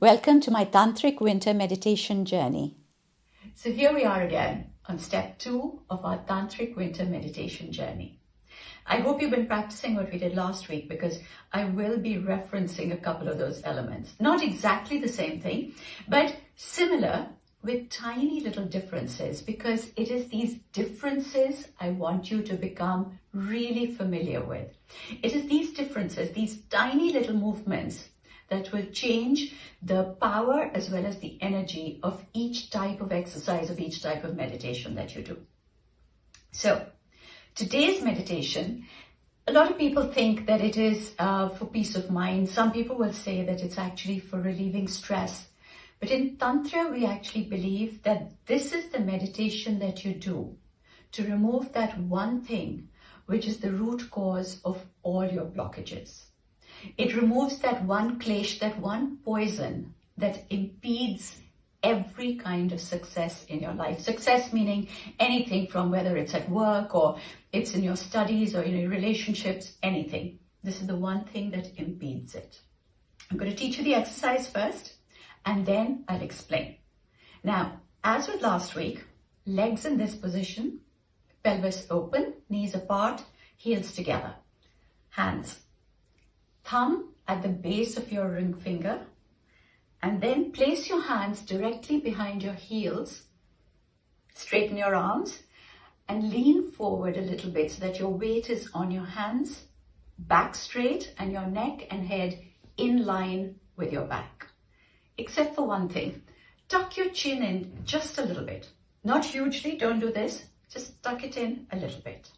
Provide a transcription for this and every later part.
Welcome to my Tantric Winter Meditation journey. So here we are again on step two of our Tantric Winter Meditation journey. I hope you've been practicing what we did last week because I will be referencing a couple of those elements. Not exactly the same thing, but similar with tiny little differences because it is these differences I want you to become really familiar with. It is these differences, these tiny little movements that will change the power as well as the energy of each type of exercise, of each type of meditation that you do. So today's meditation, a lot of people think that it is uh, for peace of mind. Some people will say that it's actually for relieving stress but in Tantra, we actually believe that this is the meditation that you do to remove that one thing which is the root cause of all your blockages. It removes that one klesh, that one poison that impedes every kind of success in your life. Success meaning anything from whether it's at work or it's in your studies or in your relationships, anything. This is the one thing that impedes it. I'm going to teach you the exercise first and then I'll explain. Now, as with last week, legs in this position, pelvis open, knees apart, heels together. Hands, thumb at the base of your ring finger, and then place your hands directly behind your heels, straighten your arms, and lean forward a little bit so that your weight is on your hands, back straight, and your neck and head in line with your back except for one thing. Tuck your chin in just a little bit. Not hugely, don't do this. Just tuck it in a little bit.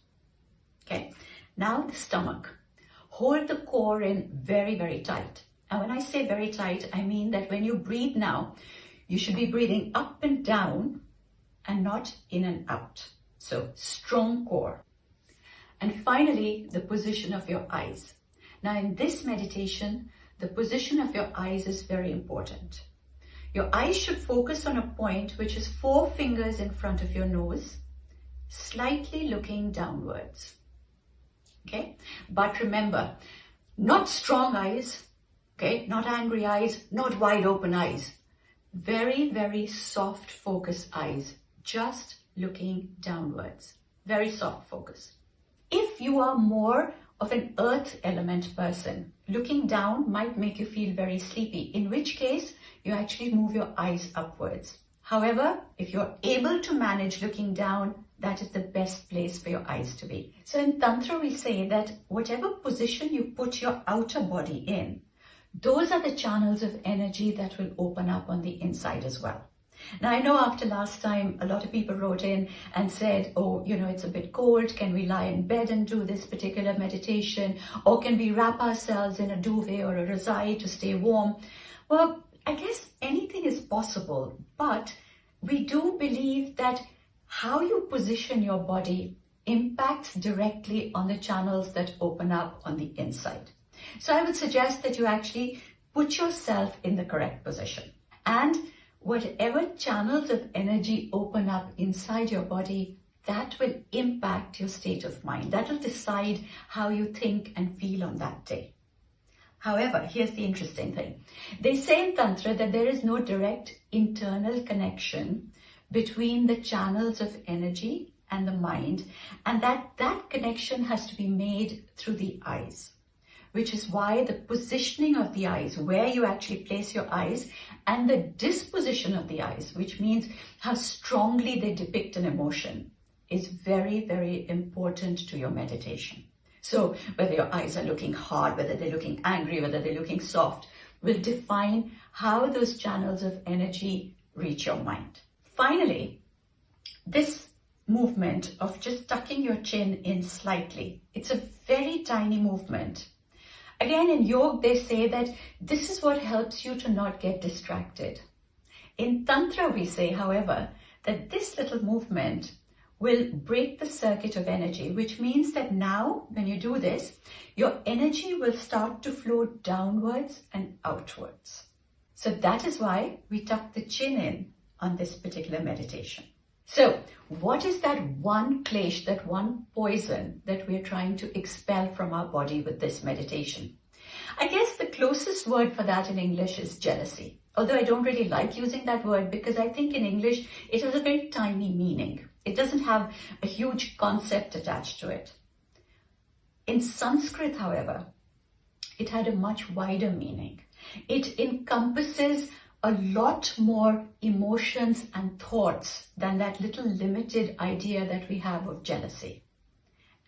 Okay, now the stomach. Hold the core in very, very tight. And when I say very tight, I mean that when you breathe now, you should be breathing up and down and not in and out. So strong core. And finally, the position of your eyes. Now in this meditation, the position of your eyes is very important. Your eyes should focus on a point which is four fingers in front of your nose, slightly looking downwards. Okay, but remember, not strong eyes, okay, not angry eyes, not wide open eyes. Very, very soft focus eyes, just looking downwards. Very soft focus. If you are more of an earth element person. Looking down might make you feel very sleepy, in which case you actually move your eyes upwards. However, if you're able to manage looking down, that is the best place for your eyes to be. So in Tantra, we say that whatever position you put your outer body in, those are the channels of energy that will open up on the inside as well. Now, I know after last time, a lot of people wrote in and said, oh, you know, it's a bit cold. Can we lie in bed and do this particular meditation? Or can we wrap ourselves in a duvet or a razai to stay warm? Well, I guess anything is possible, but we do believe that how you position your body impacts directly on the channels that open up on the inside. So I would suggest that you actually put yourself in the correct position. And whatever channels of energy open up inside your body, that will impact your state of mind. That will decide how you think and feel on that day. However, here's the interesting thing. They say in Tantra that there is no direct internal connection between the channels of energy and the mind, and that that connection has to be made through the eyes which is why the positioning of the eyes, where you actually place your eyes, and the disposition of the eyes, which means how strongly they depict an emotion, is very, very important to your meditation. So whether your eyes are looking hard, whether they're looking angry, whether they're looking soft, will define how those channels of energy reach your mind. Finally, this movement of just tucking your chin in slightly, it's a very tiny movement Again, in yoga, they say that this is what helps you to not get distracted. In Tantra, we say, however, that this little movement will break the circuit of energy, which means that now, when you do this, your energy will start to flow downwards and outwards. So that is why we tuck the chin in on this particular meditation. So what is that one klesh, that one poison that we're trying to expel from our body with this meditation? I guess the closest word for that in English is jealousy. Although I don't really like using that word because I think in English it has a very tiny meaning. It doesn't have a huge concept attached to it. In Sanskrit, however, it had a much wider meaning. It encompasses a lot more emotions and thoughts than that little limited idea that we have of jealousy.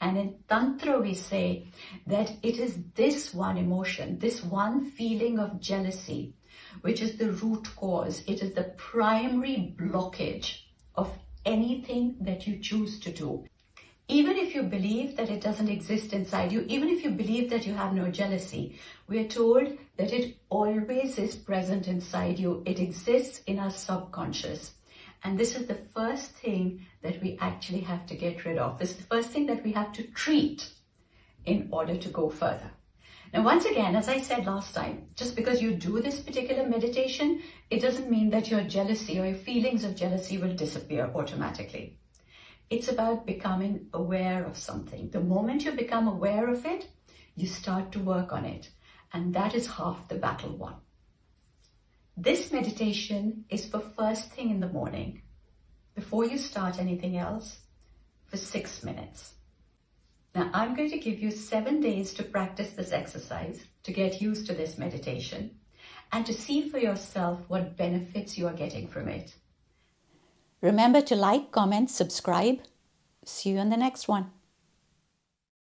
And in Tantra, we say that it is this one emotion, this one feeling of jealousy, which is the root cause. It is the primary blockage of anything that you choose to do. Even if you believe that it doesn't exist inside you, even if you believe that you have no jealousy, we are told that it always is present inside you. It exists in our subconscious. And this is the first thing that we actually have to get rid of. This is the first thing that we have to treat in order to go further. Now, once again, as I said last time, just because you do this particular meditation, it doesn't mean that your jealousy or your feelings of jealousy will disappear automatically. It's about becoming aware of something. The moment you become aware of it, you start to work on it. And that is half the battle won. This meditation is for first thing in the morning, before you start anything else, for six minutes. Now, I'm going to give you seven days to practice this exercise, to get used to this meditation, and to see for yourself what benefits you are getting from it. Remember to like, comment, subscribe. See you in the next one.